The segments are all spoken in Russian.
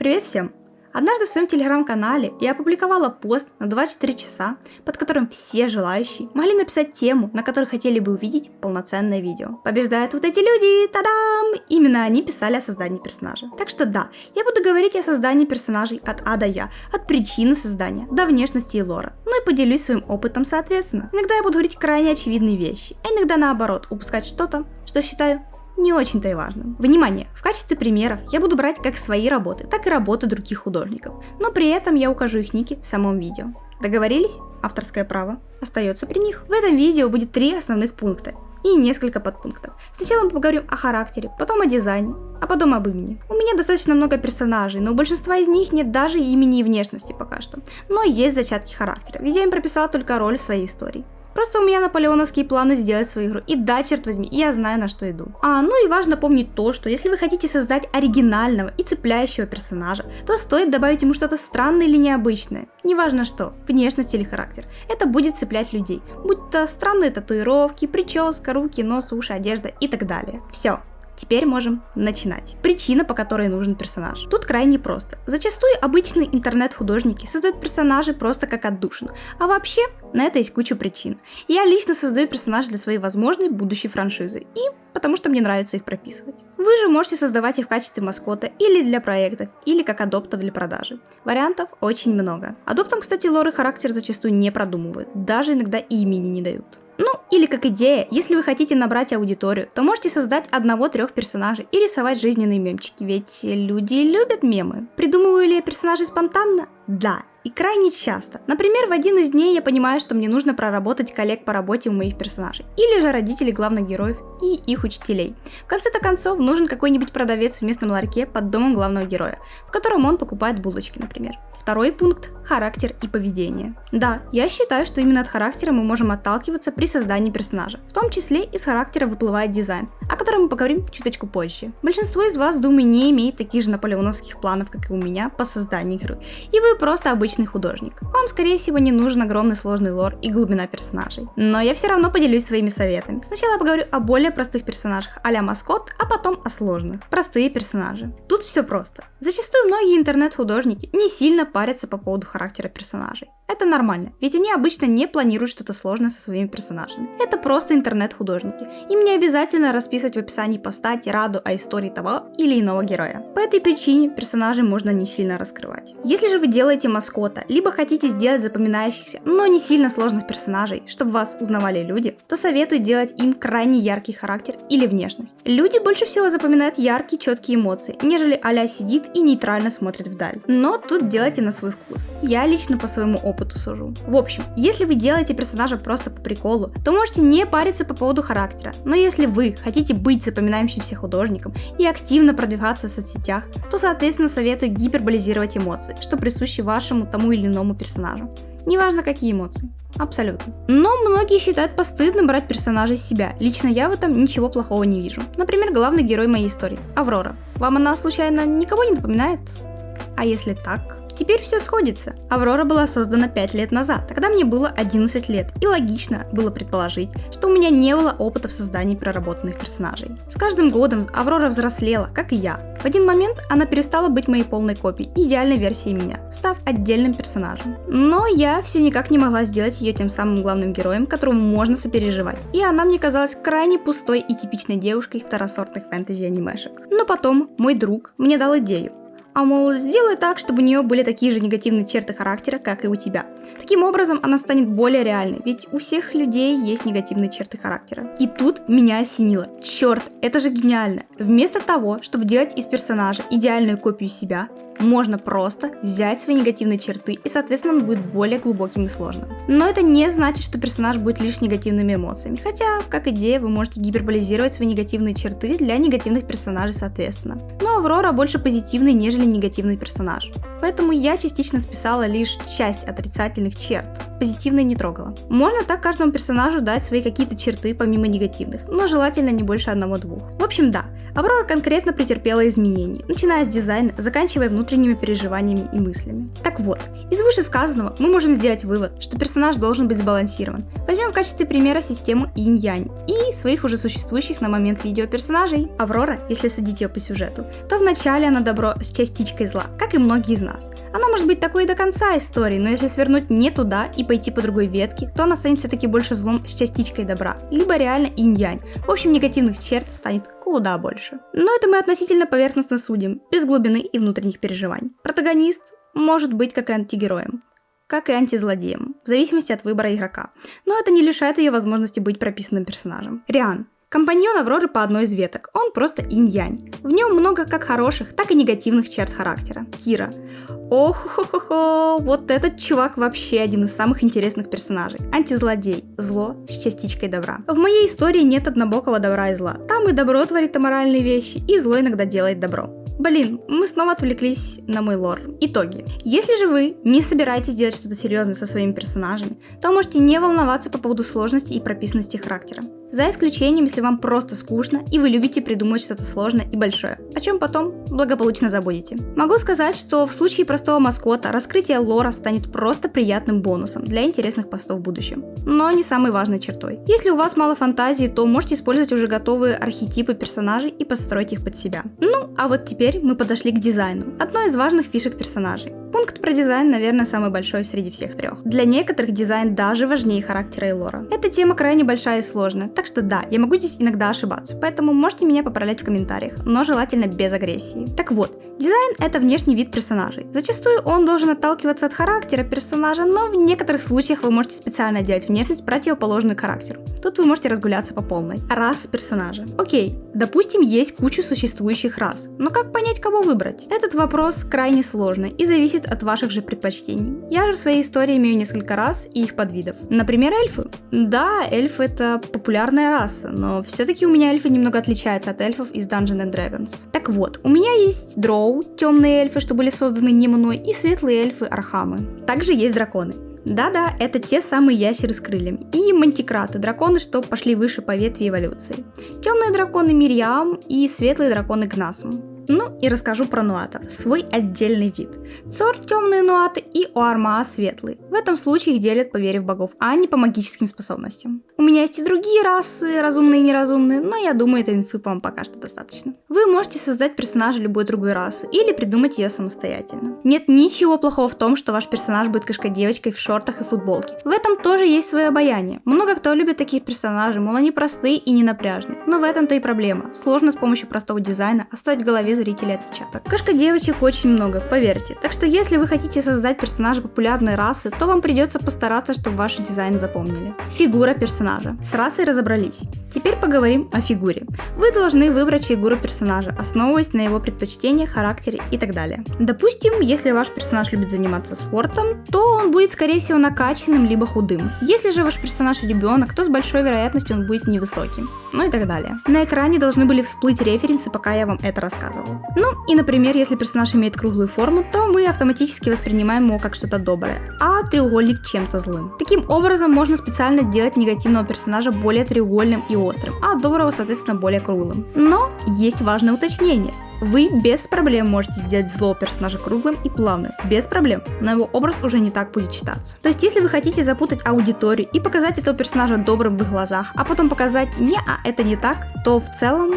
Привет всем! Однажды в своем телеграм-канале я опубликовала пост на 24 часа, под которым все желающие могли написать тему, на которой хотели бы увидеть полноценное видео. Побеждают вот эти люди, тадам! Именно они писали о создании персонажа. Так что да, я буду говорить о создании персонажей от А до Я, от причины создания до внешности и лора. Ну и поделюсь своим опытом соответственно. Иногда я буду говорить крайне очевидные вещи, а иногда наоборот, упускать что-то, что считаю не очень-то и важным. Внимание! В качестве примеров я буду брать как свои работы, так и работы других художников, но при этом я укажу их ники в самом видео. Договорились? Авторское право остается при них. В этом видео будет три основных пункта и несколько подпунктов. Сначала мы поговорим о характере, потом о дизайне, а потом об имени. У меня достаточно много персонажей, но у большинства из них нет даже имени и внешности пока что. Но есть зачатки характера, ведь я им прописала только роль в своей истории. Просто у меня наполеоновские планы сделать свою игру. И да, черт возьми, я знаю, на что иду. А, ну и важно помнить то, что если вы хотите создать оригинального и цепляющего персонажа, то стоит добавить ему что-то странное или необычное. Неважно что, внешность или характер. Это будет цеплять людей. Будь то странные татуировки, прическа, руки, нос, уши, одежда и так далее. Все, Теперь можем начинать. Причина, по которой нужен персонаж. Тут крайне просто. Зачастую обычные интернет-художники создают персонажи просто как отдушину. А вообще, на это есть куча причин. Я лично создаю персонажей для своей возможной будущей франшизы. И потому что мне нравится их прописывать. Вы же можете создавать их в качестве маскота или для проектов, или как адоптов для продажи. Вариантов очень много. Адоптам, кстати, лор и характер зачастую не продумывают, даже иногда имени не дают. Ну, или как идея, если вы хотите набрать аудиторию, то можете создать одного-трех персонажей и рисовать жизненные мемчики, ведь люди любят мемы. Придумываю ли я персонажей спонтанно? Да, и крайне часто. Например, в один из дней я понимаю, что мне нужно проработать коллег по работе у моих персонажей, или же родителей главных героев и их учителей. В конце-то концов, нужен какой-нибудь продавец в местном ларьке под домом главного героя, в котором он покупает булочки, например. Второй пункт – характер и поведение. Да, я считаю, что именно от характера мы можем отталкиваться при создании персонажа. В том числе из характера выплывает дизайн, о котором мы поговорим чуточку позже. Большинство из вас, думаю, не имеет таких же наполеоновских планов, как и у меня, по созданию игры. И вы просто обычный художник. Вам, скорее всего, не нужен огромный сложный лор и глубина персонажей. Но я все равно поделюсь своими советами. Сначала поговорю о более простых персонажах, а маскот, а потом о сложных. Простые персонажи. Тут все просто. Зачастую многие интернет-художники не сильно парятся по поводу характера персонажей. Это нормально, ведь они обычно не планируют что-то сложное со своими персонажами. Это просто интернет-художники. Им не обязательно расписывать в описании поста тираду о истории того или иного героя. По этой причине персонажей можно не сильно раскрывать. Если же вы делаете маскота, либо хотите сделать запоминающихся, но не сильно сложных персонажей, чтобы вас узнавали люди, то советую делать им крайне яркий характер или внешность. Люди больше всего запоминают яркие, четкие эмоции, нежели а сидит и нейтрально смотрит вдаль. Но тут делайте на свой вкус. Я лично по своему опыту опыту сужу. В общем, если вы делаете персонажа просто по приколу, то можете не париться по поводу характера. Но если вы хотите быть запоминающимся художником и активно продвигаться в соцсетях, то соответственно советую гиперболизировать эмоции, что присуще вашему тому или иному персонажу. Неважно какие эмоции. Абсолютно. Но многие считают постыдным брать персонажа из себя. Лично я в этом ничего плохого не вижу. Например, главный герой моей истории – Аврора. Вам она случайно никого не напоминает? А если так? Теперь все сходится. Аврора была создана 5 лет назад, тогда мне было 11 лет, и логично было предположить, что у меня не было опыта в создании проработанных персонажей. С каждым годом Аврора взрослела, как и я. В один момент она перестала быть моей полной копией, идеальной версией меня, став отдельным персонажем. Но я все никак не могла сделать ее тем самым главным героем, которому можно сопереживать, и она мне казалась крайне пустой и типичной девушкой второсортных фэнтези-анимешек. Но потом мой друг мне дал идею, а мол, сделай так, чтобы у нее были такие же негативные черты характера, как и у тебя. Таким образом, она станет более реальной, ведь у всех людей есть негативные черты характера. И тут меня осенило. Черт, это же гениально. Вместо того, чтобы делать из персонажа идеальную копию себя, можно просто взять свои негативные черты, и соответственно он будет более глубоким и сложным. Но это не значит, что персонаж будет лишь негативными эмоциями, хотя, как идея, вы можете гиперболизировать свои негативные черты для негативных персонажей соответственно. Но Аврора больше позитивный, нежели негативный персонаж. Поэтому я частично списала лишь часть отрицательных черт, позитивные не трогала. Можно так каждому персонажу дать свои какие-то черты помимо негативных, но желательно не больше одного-двух. В общем, да, Аврора конкретно претерпела изменения, начиная с дизайна, заканчивая внутренними переживаниями и мыслями. Так вот, из вышесказанного мы можем сделать вывод, что персонаж должен быть сбалансирован. Возьмем в качестве примера систему инь-янь и своих уже существующих на момент видео персонажей. Аврора, если судить ее по сюжету, то вначале она добро с частичкой зла, как и многие из нас. Она может быть такой и до конца истории, но если свернуть не туда и пойти по другой ветке, то она станет все-таки больше злом с частичкой добра, либо реально инь-янь. В общем, негативных черт станет куда больше. Но это мы относительно поверхностно судим, без глубины и внутренних переживаний. Протагонист может быть как и антигероем, как и антизлодеем, в зависимости от выбора игрока. Но это не лишает ее возможности быть прописанным персонажем. Риан. Компаньон Авроры по одной из веток. Он просто инь-янь. В нем много как хороших, так и негативных черт характера. Кира. ох хо хо хо вот этот чувак вообще один из самых интересных персонажей. Антизлодей. Зло с частичкой добра. В моей истории нет однобокого добра и зла. Там и добро творит аморальные вещи, и зло иногда делает добро. Блин, мы снова отвлеклись на мой лор. Итоги. Если же вы не собираетесь делать что-то серьезное со своими персонажами, то можете не волноваться по поводу сложности и прописанности характера. За исключением, если вам просто скучно и вы любите придумать что-то сложное и большое, о чем потом благополучно забудете. Могу сказать, что в случае простого маскота раскрытие лора станет просто приятным бонусом для интересных постов в будущем, но не самой важной чертой. Если у вас мало фантазии, то можете использовать уже готовые архетипы персонажей и построить их под себя. Ну, а вот теперь мы подошли к дизайну, одной из важных фишек персонажей. Пункт про дизайн, наверное, самый большой среди всех трех. Для некоторых дизайн даже важнее характера и лора. Эта тема крайне большая и сложная, так что да, я могу здесь иногда ошибаться, поэтому можете меня поправлять в комментариях, но желательно без агрессии. Так вот, дизайн это внешний вид персонажей. Зачастую он должен отталкиваться от характера персонажа, но в некоторых случаях вы можете специально делать внешность противоположную характеру. Тут вы можете разгуляться по полной. Раса персонажа. Окей, допустим, есть кучу существующих рас, но как понять, кого выбрать? Этот вопрос крайне сложный и зависит зависит от ваших же предпочтений. Я же в своей истории имею несколько рас и их подвидов. Например, эльфы. Да, эльфы это популярная раса, но все-таки у меня эльфы немного отличаются от эльфов из Dungeons and Dragons. Так вот, у меня есть дроу, темные эльфы, что были созданы не мной, и светлые эльфы архамы. Также есть драконы. Да-да, это те самые ящеры с крыльями. И мантикраты, драконы, что пошли выше по ветви эволюции. Темные драконы Мириам и светлые драконы Гнасм. Ну и расскажу про нуатов, свой отдельный вид. Цор темные нуаты и Уармаа светлый. В этом случае их делят по вере в богов, а не по магическим способностям. У меня есть и другие расы, разумные и неразумные, но я думаю, этой инфы вам пока что достаточно. Вы можете создать персонажа любой другой расы или придумать ее самостоятельно. Нет ничего плохого в том, что ваш персонаж будет кошкой-девочкой в шортах и футболке. В этом тоже есть свое обаяние. Много кто любит таких персонажей, мол они простые и не напряжные. Но в этом-то и проблема. Сложно с помощью простого дизайна оставить в голове зрителей отпечаток. Кошка девочек очень много, поверьте. Так что если вы хотите создать персонажа популярной расы, то вам придется постараться, чтобы ваш дизайн запомнили. Фигура персонажа. С расой разобрались. Теперь поговорим о фигуре. Вы должны выбрать фигуру персонажа, основываясь на его предпочтениях, характере и так далее. Допустим, если ваш персонаж любит заниматься спортом, то он будет скорее всего накачанным либо худым. Если же ваш персонаж ребенок, то с большой вероятностью он будет невысоким. Ну и так далее. На экране должны были всплыть референсы, пока я вам это рассказывала. Ну и, например, если персонаж имеет круглую форму, то мы автоматически воспринимаем его как что-то доброе, а треугольник чем-то злым. Таким образом, можно специально делать негативного персонажа более треугольным и острым, а доброго, соответственно, более круглым. Но есть важное уточнение. Вы без проблем можете сделать злого персонажа круглым и плавным, без проблем, но его образ уже не так будет читаться. То есть, если вы хотите запутать аудиторию и показать этого персонажа добрым в их глазах, а потом показать «не, а это не так», то в целом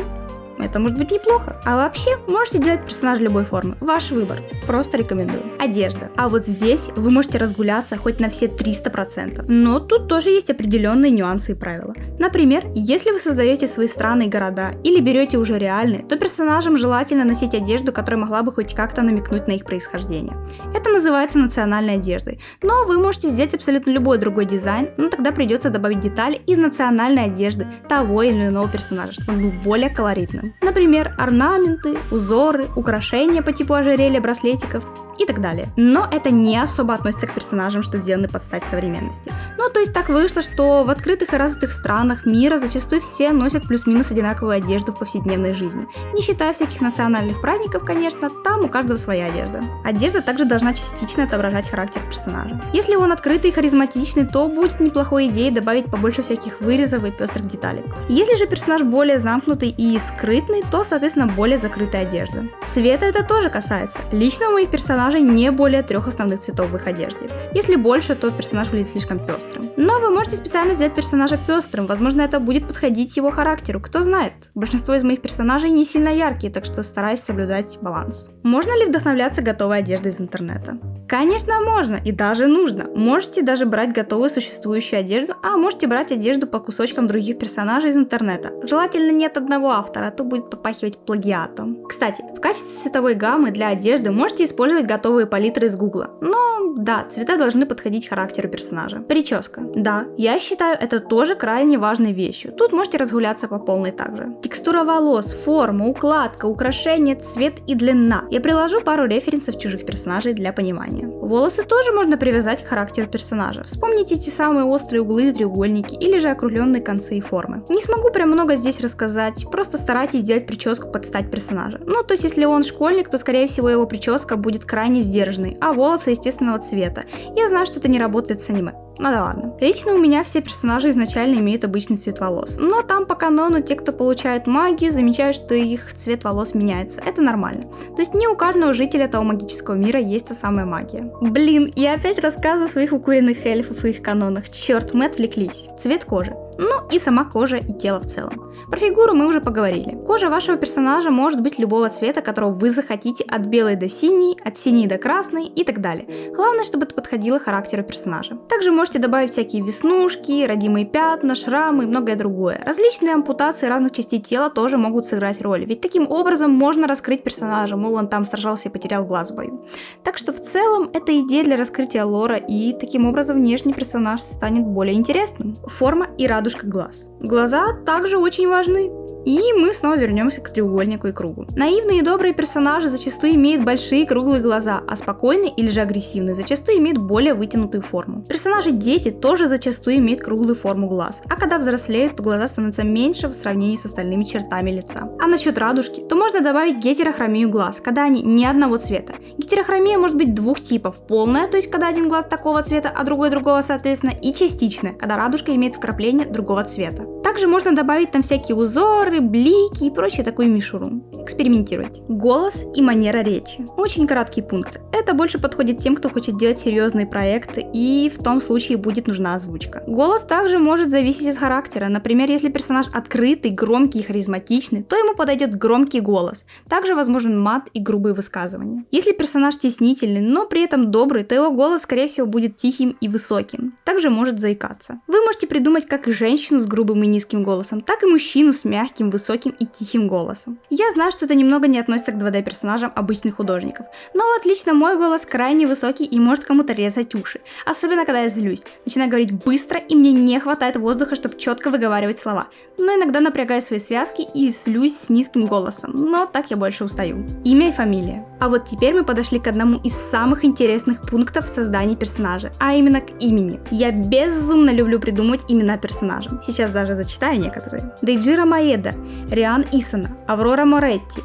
это может быть неплохо. А вообще, можете делать персонажа любой формы. Ваш выбор. Просто рекомендую. Одежда. А вот здесь вы можете разгуляться хоть на все 300%. Но тут тоже есть определенные нюансы и правила. Например, если вы создаете свои страны и города или берете уже реальные, то персонажам желательно носить одежду, которая могла бы хоть как-то намекнуть на их происхождение. Это называется национальной одеждой. Но вы можете сделать абсолютно любой другой дизайн, но тогда придется добавить детали из национальной одежды того или иного персонажа, чтобы он был более колоритным. Например, орнаменты, узоры, украшения по типу ожерелья, браслетиков и так далее. Но это не особо относится к персонажам, что сделаны под стать современности. Ну, то есть так вышло, что в открытых и развитых странах мира зачастую все носят плюс-минус одинаковую одежду в повседневной жизни. Не считая всяких национальных праздников, конечно, там у каждого своя одежда. Одежда также должна частично отображать характер персонажа. Если он открытый и харизматичный, то будет неплохой идеей добавить побольше всяких вырезов и пестрых деталек. Если же персонаж более замкнутый и скрытный, то, соответственно, более закрытая одежда. Цвета это тоже касается. Лично у моих персонажей персонажей не более трех основных цветов в их одежде. Если больше, то персонаж выглядит слишком пестрым. Но вы можете специально сделать персонажа пестрым, возможно это будет подходить его характеру, кто знает. Большинство из моих персонажей не сильно яркие, так что стараюсь соблюдать баланс. Можно ли вдохновляться готовой одеждой из интернета? Конечно, можно и даже нужно. Можете даже брать готовую существующую одежду, а можете брать одежду по кусочкам других персонажей из интернета. Желательно нет одного автора, а то будет попахивать плагиатом. Кстати, в качестве цветовой гаммы для одежды можете использовать готовые палитры из гугла. Но да, цвета должны подходить характеру персонажа. Прическа. Да, я считаю это тоже крайне важной вещью. Тут можете разгуляться по полной также. Текстура волос, форма, укладка, украшение, цвет и длина. Я приложу пару референсов чужих персонажей для понимания. Волосы тоже можно привязать к характеру персонажа. Вспомните те самые острые углы и треугольники, или же округленные концы и формы. Не смогу прям много здесь рассказать, просто старайтесь сделать прическу под стать персонажа. Ну, то есть, если он школьник, то скорее всего его прическа будет крайне сдержанной, а волосы естественного цвета. Я знаю, что это не работает с аниме. Ну да ладно. Лично у меня все персонажи изначально имеют обычный цвет волос. Но там по канону те, кто получает магию, замечают, что их цвет волос меняется. Это нормально. То есть не у каждого жителя того магического мира есть та самая магия. Блин, я опять рассказываю о своих укуренных эльфов и их канонах. Черт, мы отвлеклись. Цвет кожи. Ну и сама кожа и тело в целом. Про фигуру мы уже поговорили. Кожа вашего персонажа может быть любого цвета, которого вы захотите, от белой до синей, от синей до красной и так далее. Главное, чтобы это подходило характеру персонажа. Также можете добавить всякие веснушки, родимые пятна, шрамы и многое другое. Различные ампутации разных частей тела тоже могут сыграть роль, ведь таким образом можно раскрыть персонажа, мол он там сражался и потерял глаз в бою. Так что в целом это идея для раскрытия лора и таким образом внешний персонаж станет более интересным. Форма и радужка глаз. Глаза также очень важны. И мы снова вернемся к треугольнику и кругу. Наивные и добрые персонажи зачастую имеют большие круглые глаза, а спокойные или же агрессивные зачастую имеют более вытянутую форму. Персонажи дети тоже зачастую имеют круглую форму глаз, а когда взрослеют, то глаза становятся меньше в сравнении с остальными чертами лица. А насчет радужки, то можно добавить гетерохромию глаз, когда они не одного цвета. Гетерохромия может быть двух типов. Полная, то есть когда один глаз такого цвета, а другой другого соответственно, и частичная, когда радужка имеет вкрапление другого цвета. Также можно добавить там всякие узоры, блики и прочую такую мишуру. Экспериментируйте. Голос и манера речи. Очень краткий пункт. Это больше подходит тем, кто хочет делать серьезные проекты, и в том случае будет нужна озвучка. Голос также может зависеть от характера. Например, если персонаж открытый, громкий и харизматичный, то ему подойдет громкий голос. Также возможен мат и грубые высказывания. Если персонаж стеснительный, но при этом добрый, то его голос, скорее всего, будет тихим и высоким. Также может заикаться. Вы можете придумать как и женщину с грубым и низким голосом, так и мужчину с мягким, высоким и тихим голосом. Я знаю, что это немного не относится к 2D персонажам обычных художников, но вот лично мой голос крайне высокий и может кому-то резать уши, особенно когда я злюсь, начинаю говорить быстро и мне не хватает воздуха, чтобы четко выговаривать слова, но иногда напрягаю свои связки и злюсь с низким голосом, но так я больше устаю. Имя и фамилия. А вот теперь мы подошли к одному из самых интересных пунктов в создании персонажа, а именно к имени. Я безумно люблю придумывать имена персонажам. Сейчас даже зачитаю некоторые. Дейджира Маеда, Риан Исана, Аврора Моретти,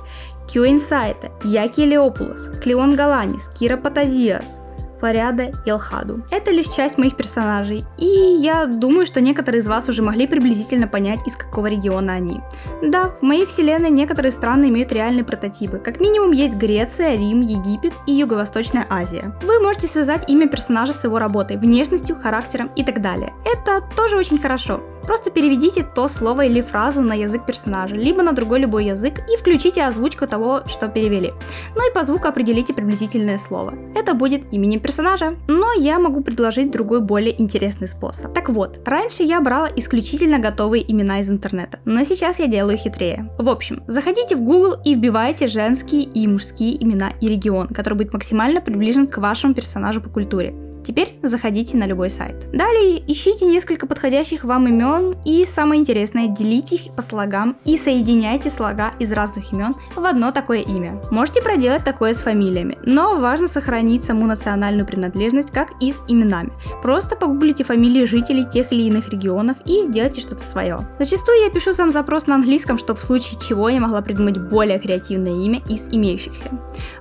Кью Инсайта, Яки Леопулос, Клеон Галанис, Кира Патазиас, Флориада и Алхаду. Это лишь часть моих персонажей, и я думаю, что некоторые из вас уже могли приблизительно понять, из какого региона они. Да, в моей вселенной некоторые страны имеют реальные прототипы. Как минимум есть Греция, Рим, Египет и Юго-Восточная Азия. Вы можете связать имя персонажа с его работой, внешностью, характером и так далее. Это тоже очень хорошо. Просто переведите то слово или фразу на язык персонажа, либо на другой любой язык и включите озвучку того, что перевели. Ну и по звуку определите приблизительное слово. Это будет именем персонажа. Но я могу предложить другой более интересный способ. Так вот, раньше я брала исключительно готовые имена из интернета, но сейчас я делаю хитрее. В общем, заходите в Google и вбивайте женские и мужские имена и регион, который будет максимально приближен к вашему персонажу по культуре. Теперь заходите на любой сайт. Далее ищите несколько подходящих вам имен и самое интересное, делите их по слогам и соединяйте слога из разных имен в одно такое имя. Можете проделать такое с фамилиями, но важно сохранить саму национальную принадлежность, как и с именами. Просто погуглите фамилии жителей тех или иных регионов и сделайте что-то свое. Зачастую я пишу сам запрос на английском, чтобы в случае чего я могла придумать более креативное имя из имеющихся.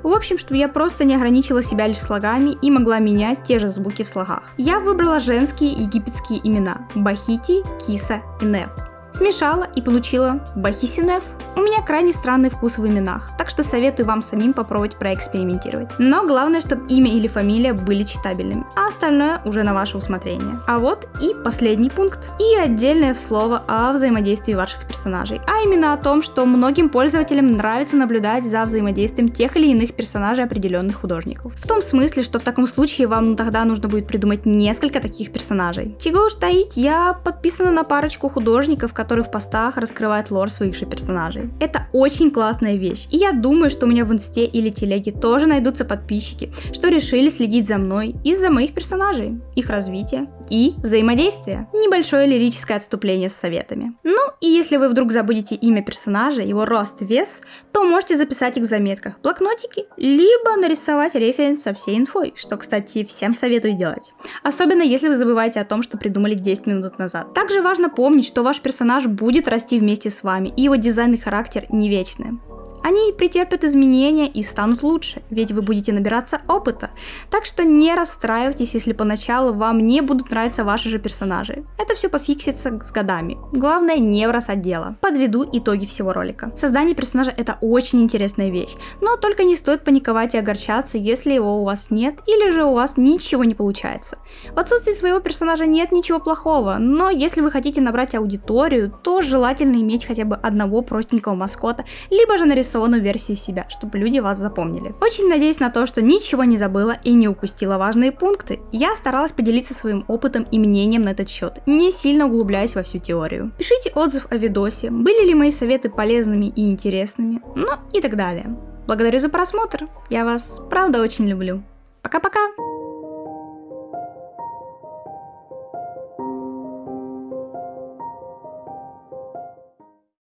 В общем, чтобы я просто не ограничила себя лишь слогами и могла менять те же звуки в слогах. Я выбрала женские египетские имена – Бахити, Киса и Неф. Смешала и получила Бахисинеф. У меня крайне странный вкус в именах, так что советую вам самим попробовать проэкспериментировать. Но главное, чтобы имя или фамилия были читабельными, а остальное уже на ваше усмотрение. А вот и последний пункт. И отдельное слово о взаимодействии ваших персонажей, а именно о том, что многим пользователям нравится наблюдать за взаимодействием тех или иных персонажей определенных художников. В том смысле, что в таком случае вам тогда нужно будет придумать несколько таких персонажей. Чего уж таить, я подписана на парочку художников, которые в постах раскрывают лор своих же персонажей. Это очень классная вещь, и я думаю, что у меня в инсте или телеге тоже найдутся подписчики, что решили следить за мной из-за моих персонажей, их развития и взаимодействия. Небольшое лирическое отступление с советами. Ну и если вы вдруг забудете имя персонажа, его рост, вес, то можете записать их в заметках, блокнотики, либо нарисовать референс со всей инфой, что, кстати, всем советую делать. Особенно если вы забываете о том, что придумали 10 минут назад. Также важно помнить, что ваш персонаж будет расти вместе с вами, и его дизайн и характер не вечны. Они претерпят изменения и станут лучше, ведь вы будете набираться опыта. Так что не расстраивайтесь, если поначалу вам не будут нравиться ваши же персонажи. Это все пофиксится с годами. Главное не бросать дело. Подведу итоги всего ролика. Создание персонажа это очень интересная вещь, но только не стоит паниковать и огорчаться, если его у вас нет или же у вас ничего не получается. В отсутствии своего персонажа нет ничего плохого, но если вы хотите набрать аудиторию, то желательно иметь хотя бы одного простенького маскота, либо же нарисовать анимационную версию себя, чтобы люди вас запомнили. Очень надеюсь на то, что ничего не забыла и не упустила важные пункты. Я старалась поделиться своим опытом и мнением на этот счет, не сильно углубляясь во всю теорию. Пишите отзыв о видосе, были ли мои советы полезными и интересными, ну и так далее. Благодарю за просмотр, я вас правда очень люблю. Пока-пока!